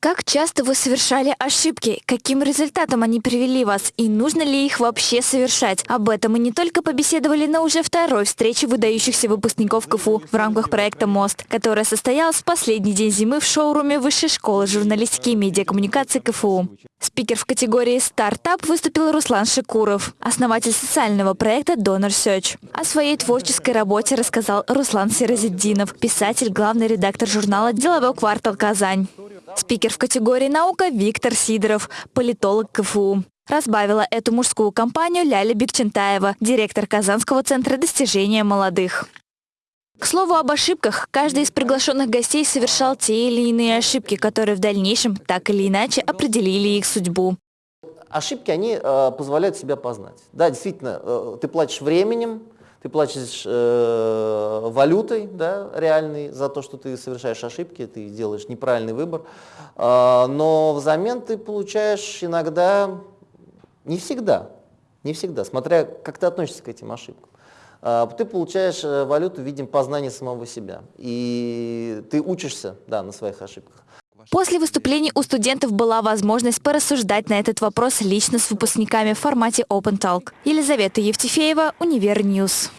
Как часто вы совершали ошибки? Каким результатом они привели вас? И нужно ли их вообще совершать? Об этом мы не только побеседовали на уже второй встрече выдающихся выпускников КФУ в рамках проекта «Мост», которая состоялась в последний день зимы в шоуруме Высшей школы журналистики и медиакоммуникации КФУ. Спикер в категории «Стартап» выступил Руслан Шикуров, основатель социального проекта Donor Search. О своей творческой работе рассказал Руслан Сиразиддинов, писатель, главный редактор журнала «Деловой квартал Казань». Спикер в категории «Наука» Виктор Сидоров, политолог КФУ. Разбавила эту мужскую компанию Ляля Бекчентаева, директор Казанского центра достижения молодых. К слову об ошибках, каждый из приглашенных гостей совершал те или иные ошибки, которые в дальнейшем так или иначе определили их судьбу. Ошибки, они э, позволяют себя познать. Да, действительно, э, ты платишь временем, ты платишь э, валютой да, реальной за то, что ты совершаешь ошибки, ты делаешь неправильный выбор, э, но взамен ты получаешь иногда, не всегда, не всегда, смотря как ты относишься к этим ошибкам. Э, ты получаешь э, валюту в виде познания самого себя, и ты учишься да, на своих ошибках. После выступлений у студентов была возможность порассуждать на этот вопрос лично с выпускниками в формате Open Talk. Елизавета Евтефеева, Univer News.